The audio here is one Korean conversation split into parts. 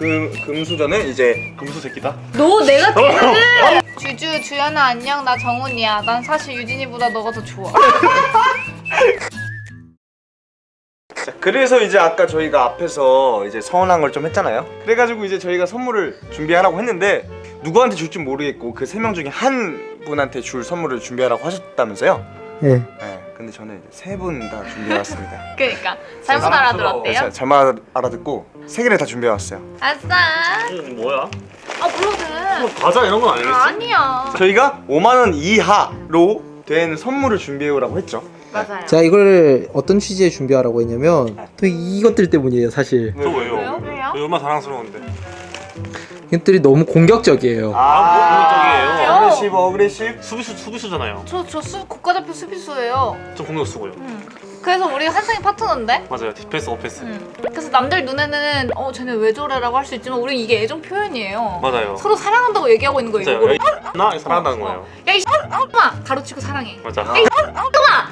금 금수저는 이제 금수 새끼다. 너 내가 티를 주주 주연아 안녕 나 정훈이야 난 사실 유진이보다 너가 더 좋아 자, 그래서 이제 아까 저희가 앞에서 이제 서운한 걸 좀 했잖아요. 그래가지고 이제 저희가 선물을 준비하라고 했는데 누구한테 줄지 모르겠고 그 세 명 중에 한 분한테 줄 선물을 준비하라고 하셨다면서요? 네. 네. 근데 저는 세 분 다 준비해왔습니다. 그러니까 잘못 알아들었대요 자, 잘못 알아듣고 세 개를 다 준비해왔어요. 아싸 이거 뭐야? 아 불러도 돼 과자 이런 건 아니겠지? 아니야 저희가 5만 원 이하로 된 선물을 준비해오라고 했죠. 맞아요 자 이걸 어떤 취지에 준비하라고 했냐면 또 이것들 때문이에요 사실 저 왜요? 왜요? 왜요? 저 얼마나 사랑스러운데. 이것들이 너무 공격적이에요 아, 뭐 aggressive aggressive. 수비수 수비수잖아요. 저 저 수, 국가대표 수비수예요 좀 공격 쓰고요. 응. 그래서 우리 한상이 파트너인데 맞아요. 디펜스 어패스. 응. 그래서 남들 눈에는 어 쟤네 왜 저래라고 할 수 있지만 우린 이게 애정 표현이에요 맞아요. 서로 사랑한다고 얘기하고 있는 거예요 맞아요. 나 사랑한다는 어. 거예요. 야이 마 가로치고 사랑해 맞아. 야이 마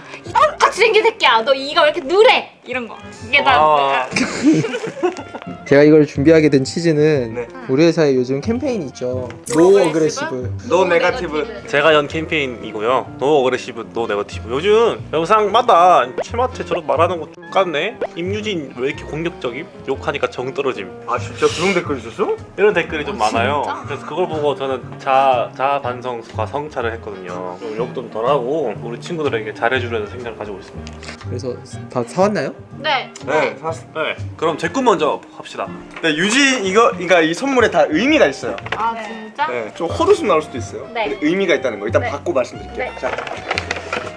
같이 생긴 새끼야 너 이가 왜 이렇게 누래 이런 거 이게 다 와. 제가 이걸 준비하게 된 취지는 네. 우리 회사에 요즘 캠페인이 있죠 no aggressive no negative. 제가 연 캠페인이고요. no aggressive, no negative. 요즘 영상마다 최마트 저렇게 말하는 거 똑같네. 임유진 왜 이렇게 공격적임? 욕하니까 정 떨어짐. 아 진짜 그런 댓글 있었어? 이런 댓글이 좀 어, 많아요. 진짜? 그래서 그걸 보고 저는 자, 자 반성과 성찰을 했거든요. 좀 욕 좀 덜하고 우리 친구들에게 잘해주려는 생각을 가지고 있습니다. 그래서 다 사왔나요? 네네 샀어. 네, 그럼 제 꿈 먼저 합시다. 네 유지 이거 그러니까 이 선물에 다 의미가 있어요. 아 진짜? 네, 좀 헛웃음 나올 수도 있어요. 네. 근데 의미가 있다는 거 일단 네. 받고 말씀드릴게요. 네. 자,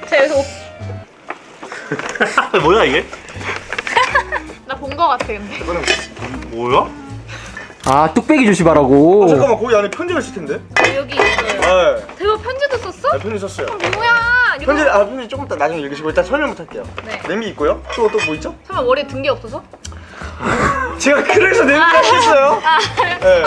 자 여기서 옷... 뭐야 이게? 나 본 거 같아 근데 이거는 뭐야? 아 뚝배기 조심하라고 어, 잠깐만 거기 안에 편지가 있을 텐데. 여기 있어요 네, 대박 편지도 썼어? 네 편지 썼어요. 뭐야 이거 편지 아 편지 조금 이따 나중에 읽으시고 일단 설명부터 할게요. 네 냄비 있고요. 또 또 뭐 있죠? 설마 머리에 든 게 없어서? 제가 그래서 냄비가 있어요. 네.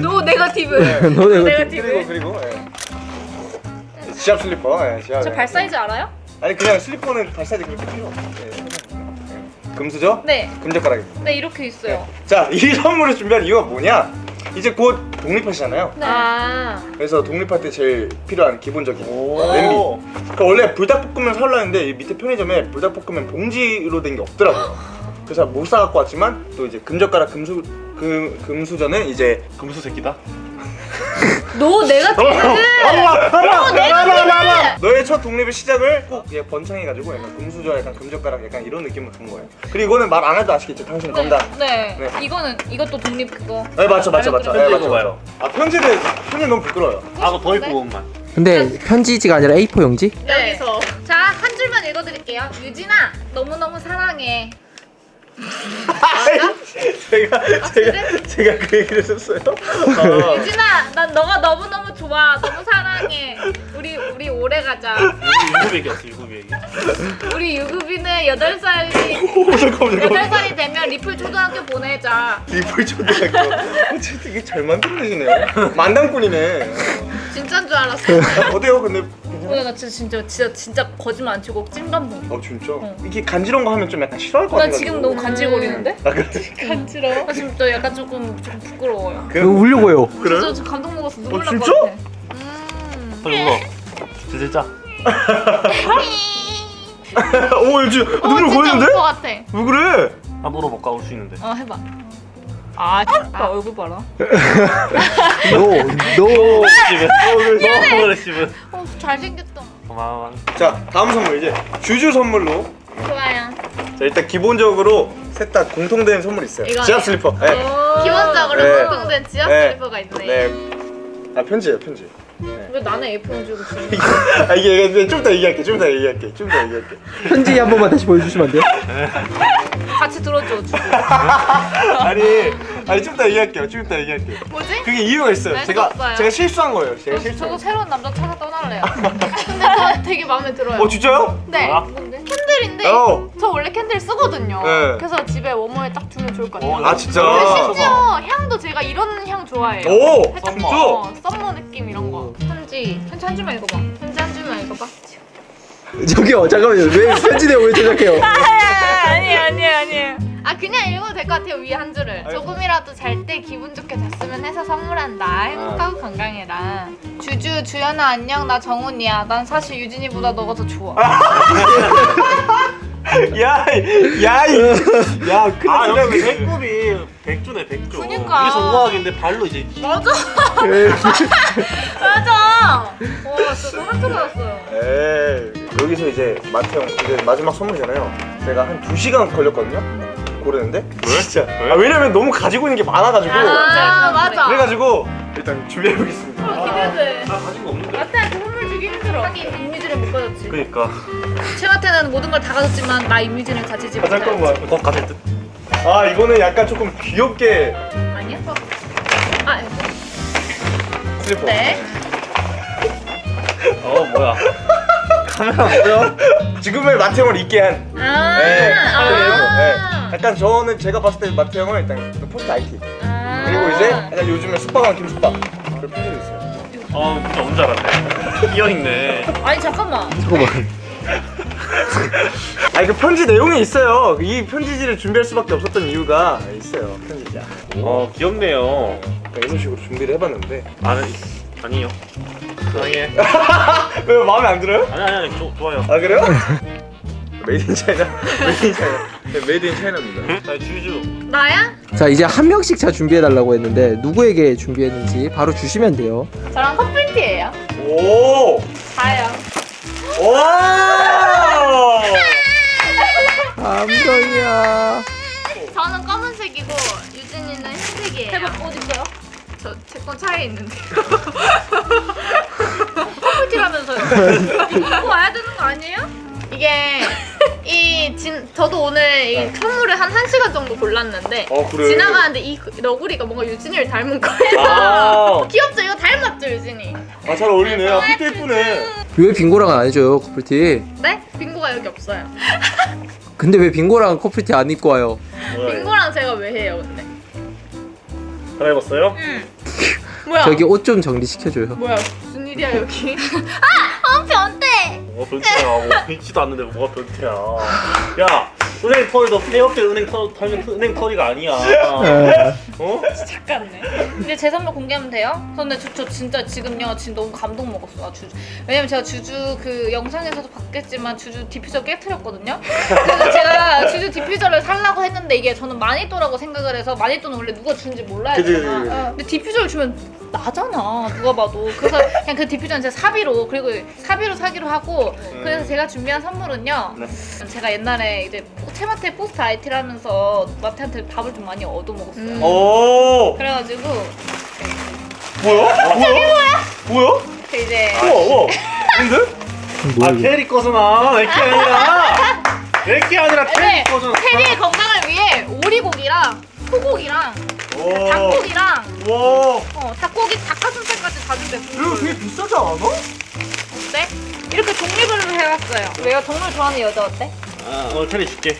no negative no negative. 그리고 그리고 예. 지압 슬리퍼. 예, 지압. 저발 사이즈 알아요? 아니 그냥 슬리퍼는 발 사이즈 그렇게 필요 없어요. 예, 예. 금수저? 네. 금젓가락입니다. 네 이렇게 있어요. 자, 이 선물을 준비한 이유가 뭐냐? 이제 곧 독립하시잖아요. 네. 아. 그래서 독립할 때 제일 필요한 기본적인 오. 냄비. 그러니까 원래 불닭볶음면 이 밑에 편의점에 불닭볶음면 봉지로 된 게 없더라고요. 그래서 못 사갖고 왔지만 또 이제 금젓가락 금수 금 금수저는 이제 금수 새끼다. no negative. 어, negative. 너의 첫 독립의 시작을 꼭 예, 번창해가지고 약간 금수저 약간 금젓가락 약간 이런 느낌으로 준 거예요. 그리고 이거는 말 안 해도 아시겠죠? 당신 건다. 네. 네. 이거는 이것도 독립 그거. 네 맞죠 맞죠 맞죠. 네, 편지 맞죠, 읽어봐요. 맞죠. 아 편지는 편지 너무 부끄러워요. 아그 더입 부분만. 근데 편지지가 아니라 A4 용지? 네. 여기서. 자 한 줄만 읽어드릴게요. 유진아 너무 너무 사랑해. 제가 아, 제가 제가 그 얘기를 했었어요. 아, 유진아 난 너가 너무 너무 좋아. 너무 사랑해. 우리 우리 오래 가자. 유급 얘기였어 유급 얘기. 우리 유급이는 여덟 살이 여덟. 살이 되면 리플 초등학교 보내자. 리플 초등학교. 어, 진짜 되게 잘 만들어내시네요. 만담꾼이네. 진짜인 줄 알았어. 어때요 근데? 오늘 나 진짜 진짜 진짜 진짜 거짓말 안 치고 찐감동. 어 진짜? 어. 이게 간지러운 거 하면 좀 약간 싫어할 것나 같아. 지금 너무 간질거리는데? 아 그래? 간지러워? 나 지금 또 약간 조금 조금 부끄러워요. 이거 울려고요 그래? 진짜 저 감동 먹었어. 눈물 어, 진짜? 같아. 음. 빨리 울어. 진짜. 오 요즘 어, 눈물 진짜 고이는데? 울것 같아. 왜 그래? 아 물어볼까 울수 있는데. 어 해봐. 아, 아 얼굴 봐라. No! No! Aggressive. Aggressive. 어 잘생겼다. 고마워. 자 다음 선물 이제 주주 선물로 좋아요. 자 일단 기본적으로 셋 다 공통된 선물 있어요. 이거네. 지압 슬리퍼. 네. 기본적으로 네. 공통된 지압 네. 슬리퍼가 있네. 네. 아 편지예요 편지. 왜 나는 A4 주고 지금? 아 이게 이게 좀 이따 얘기할게 좀 이따 얘기할게 좀 이따 얘기할게. 편지 한 번만 다시 보여주시면 안 돼요? 같이 들어줘 주고. 아니 아니 좀 이따 얘기할게요 좀 이따 얘기할게요. 뭐지? 그게 이유가 있어요. 알수 제가 없어요. 제가 실수한 거예요. 제가 저, 실수. 저도 새로운 남자 찾아 떠날래요. 근데 저 되게 마음에 들어요. 어 진짜요? 네. 뭔데? candle인데 어. 저 원래 candle 쓰거든요. 네. 그래서 집에 워머에 딱 두면 좋을 것 같아요. 어, 아 진짜. 근데 심지어 향도 제가 이런 향 좋아해요. 오 살짝 진짜. 어, summer 느낌 이런 거. 편지. 편지 한 줄만 읽어봐. 편지 한 줄만 읽어봐. 저기요 잠깐만요 왜 편지 내용 왜 제작해요? 아니 아니 아니. 아 그냥 읽어도 될 것 같아요 위에 한 줄을 아유. 조금이라도 잘 때 기분 좋게 잤으면 해서 선물한다 행복하고 건강해라 주주 주연아 안녕 나 정훈이야 난 사실 유진이보다 너가 더 좋아 야, 야, 이, 야, 큰일 아. 여기 배꼽이 백조네 백조 그니까. 여기서 우아하긴데 발로 이제 맞아 맞아 와 진짜 소름 돋았어요 에이, 여기서 이제 마태형 이제 마지막 선물이잖아요. 제가 한 2시간 걸렸거든요. 고르는데. 왜? 진짜. 왜? 아, 왜냐면 너무 가지고 있는 게 많아가지고. 아 맞아 그래가지고 일단 준비해 보겠습니다. 기대돼 나 가진 거 없는데 마태한테 선물 주기 힘들어 하긴 임유진을 못 가졌지 그니까 최마태는 모든 걸 다 가졌지만 나 임유진을 가지지 아, 못했지 잠깐만. 꼭 가질 듯 아, 이거는 약간 조금 귀엽게 아니야? 아 슬퍼. 네. 어 뭐야 카메라 뭐야 지금의 마태형을 잊게 한. 아, 네. 아. 네. 약간 저는 제가 봤을 때 마태형은 일단 그 포스트 IT. 아. 그리고 이제 약간 요즘에 숙박왕 김숙박. 그런 표정이 있어요. 어 진짜 뭔줄 알았네 끼어있네 아니 잠깐만 잠깐만. 아니 그 편지 내용이 있어요. 이 편지지를 준비할 수밖에 없었던 이유가 있어요. 편지지. 어 귀엽네요 그러니까 이런 식으로 준비를 해봤는데 아니 아니요 사랑해 왜 마음에 안 들어요? 아니 아니 아니 조, 좋아요 아 그래요? made in China made in China 네, made in China입니다. 자 주주 나야? 자 이제 한 명씩 자 준비해 달라고 했는데 누구에게 준비했는지 바로 주시면 돼요. 저랑 커플티예요 오! 다요 오! 감동이야. 저는 검은색이고 유진이는 흰색이에요 대박 어디 있어요? 저제건 차에 있는데요 커플티라면서요 입고 와야 되는 거 아니에요? 이게 이 진, 저도 오늘 이 선물을 한 1시간 정도 골랐는데 어 그래. 지나가는데 이 너구리가 뭔가 유진이를 닮은 거예요 아, 귀엽죠? 이거 닮았죠 유진이? 아 잘 어울리네. 아, 핏도 예쁘네. 왜 빙고랑은 안 해줘요 커플티? 네? 빙고가 여기 없어요 근데 왜 빙고랑 커플티 안 입고 와요? 빙고랑 제가 왜 해요 근데? 갈아입었어요? 응 뭐야? 저기 옷 좀 정리시켜줘요. 뭐야 일이야 여기. 아! 어 변태! 뭐가 변태야. 뭐 변치도 않는데 뭐가 변태야. 야 은행 털도 폐업때 은행 털 털면 은행 털이가 아니야. 어? 작같네 근데 제 선물 공개하면 돼요? 근데 저, 저 진짜 지금요 지금 너무 감동 먹었어요 주주. 왜냐면 제가 주주 그 영상에서도 봤겠지만 주주 디퓨저 깨트렸거든요? 그래서 제가 주주 diffuser를 살라고 했는데 이게 저는 마니또라고 생각을 해서 마니또는 원래 누가 주는지 몰라야 되잖아. 근데 diffuser를 주면 나잖아 누가 봐도. 그래서 그냥 그 diffuser는 제가 사비로 그리고 사비로 사기로 하고 그래서 제가 준비한 선물은요. 제가 옛날에 이제 채마테 포스트 IT를 하면서 마태한테 밥을 좀 많이 얻어먹었어요 오. 그래가지고 뭐야? 뭐야? 뭐야? 그 이제 우와 우와. 근데? 아 뭐야? 캐리 거잖아 내게 아니라 내게 아니라 캐리 네, 거잖아 테리의 건강을 위해 오리고기랑 소고기랑 오. 닭고기랑 와. 어, 닭고기 닭가슴살까지 다 준대 이거 되게 비싸지 않아? 어때? 이렇게 종류별로 해왔어요 왜요? 동물 좋아하는 여자 어때? 아, 오늘 테리 줄게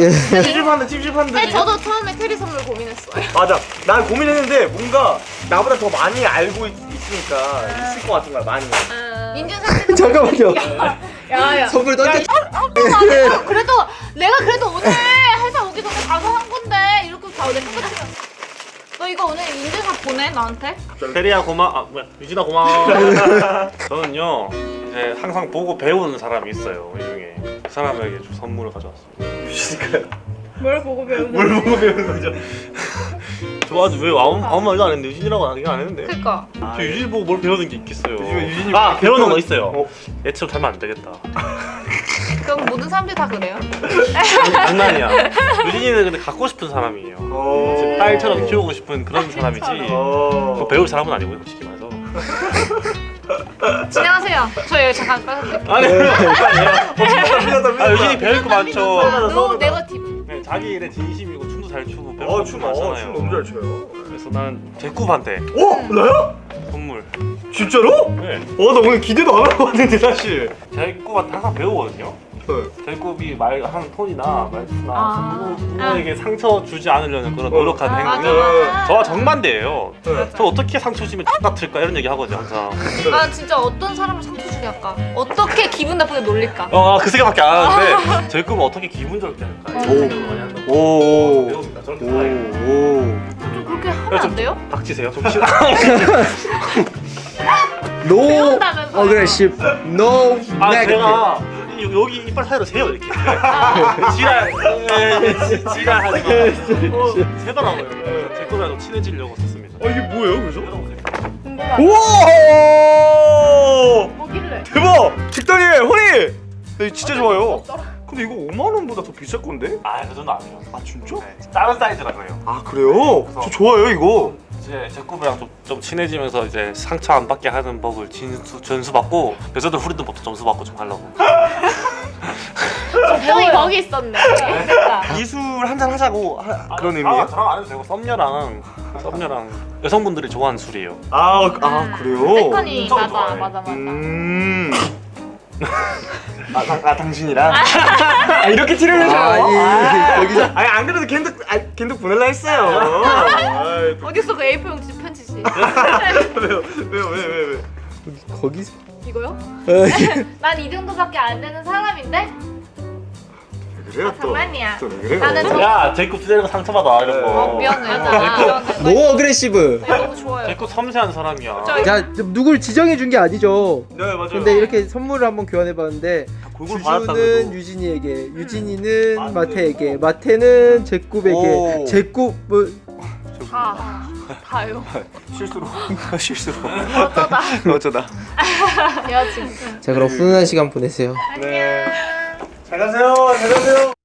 예. 찝찝한데 찝찝한데. 네, 저도 처음에 테리 선물 고민했어요 맞아. 난 고민했는데 뭔가 나보다 더 많이 알고 있, 있으니까 있을 것 같은 거야 많이. 인증사진 잠깐만요. 야야 선물 던져. 그래도 내가 그래도 오늘 회사 오기 전에 가서 한 건데 이렇게 다 내가 끝이야 너 이거 오늘 인증사 보내 나한테? 캐리야 고마 아 뭐야 유진아 고마워 저는요 이제 항상 보고 배우는 사람이 있어요 이 중에. 그 사람에게 좀 선물을 가져왔습니다. 유진이가요. 뭘 보고 배우는 뭘 보고 배우는 거죠? 좋아하지 왜 아무, 아무 말도 안 했는데 유진이라고 얘기 안 했는데. 그니까. 저 유진이 보고 뭘 배우는 게 있겠어요. 요즘에 유진이 아뭐 배우는 거 그- 있어요. 어. 얘처럼 살면 안 되겠다. 그럼 모든 사람들이 다 그래요? 장난이야. 유진이는 근데 갖고 싶은 사람이에요. 어. 딸처럼 키우고 싶은 그런 사람이지. 어. 뭐 배울 사람은 아니고요 솔직히 말해서 진행하세요 저 여기 잠깐 빠져드릴게요 아니 미안하다 아 유진이 배울 거 많죠 no negative 네, 자기 일에 진심이고 춤도 잘 추고 배울 어, 거 많잖아요 어, 춤 너무 잘 춰요. 그래서 난 제쿠한테 어? 나요? 선물 진짜로? 네 어, 나 오늘 기대도 안 할 것 같은데 사실. 제쿠한테 항상 배우거든요 제이콥이 말 하는 톤이나 말투나 아. 누구, 누구에게 상처 주지 않으려는 그런 노력하는 아, 행동이. 저와 정반대예요. 네. 저 어떻게 상처 주면 X 같을까 이런 얘기 하거든요 항상. 아 진짜 어떤 사람을 상처 주게 할까? 어떻게 기분 나쁘게 놀릴까? 어, 그 생각밖에 안 하는데 제이콥은 어떻게 기분 좋게 할까 이런 생각을 많이 한다. 오. 배웁니다. 저렇게 오. 살아요. 오. 좀 그렇게 하면 안 돼요? 닥치세요. 좀 싫어. No 배운다면서요. aggressive, no 아 negative. 제가 이- 여기 이빨 사이로 세요 이렇게. 지랄. 에, 지랄 하지 마. 어, 세더라고요. 제이콥이랑 좀 친해지려고 썼습니다. 어 이게 뭐예요, 그죠? 우와! 뭐길래? 대박! 직단이 허니! 네, 진짜 좋아요. 근데 이거 5만 원보다 더 비쌀 건데? 아, 그 정도 아니에요. 아 진짜? 네, 작은 사이즈라고요. 아 그래요? 저 좋아요 이거. 이제 제코브랑 좀, 좀 친해지면서 이제 상처 안 받게 하는 법을 진수, 전수받고 여자들 후리는 법도 점수 받고 좀 하려고 걱정이 거기 있었네. 됐다. 이술 한잔 하자고 하, 그런 아, 의미예요? 저랑 안 해도 되고 썸녀랑 썸녀랑 여성분들이 좋아하는 술이에요 아, 아 그래요? 세컨이 맞아 좋아해. 맞아 맞아. 음. 아, 당, 아 당신이랑? 아 이렇게 티를 내셔요? 아, 이- 여기서 아니 안 그래도 겐득 아, 겐득 보낼라 했어요. 어딨어 그 A4 용지 편지지? 왜요? 왜요? 왜 왜 왜? 거기서 이거요? 어, 난이 정도밖에 안 되는 사람인데? 왜 그래요 또? 장난이야. 또왜 그래요? 나는 저- 야 제이콥 주제는 상처받아 이런 어, 거 미안해. 맞아. 미안해. aggressive. 나 너무 좋아요. 제이콥 섬세한 사람이야 저- 자 누굴 지정해 준 게 아니죠. 네 맞아요. 근데 이렇게 선물을 한번 교환해 봤는데 골고루 받았다 주주는. 유진이에게, 유진이는 안 돼. 마태에게, 마태는 오. 제굽에게, 제굽은 다 다요. 실수로 실수로 어쩌다. 어쩌다. 야 진짜. 자 그럼 훈훈한 시간 보내세요. 네. 잘 가세요. 잘 가세요.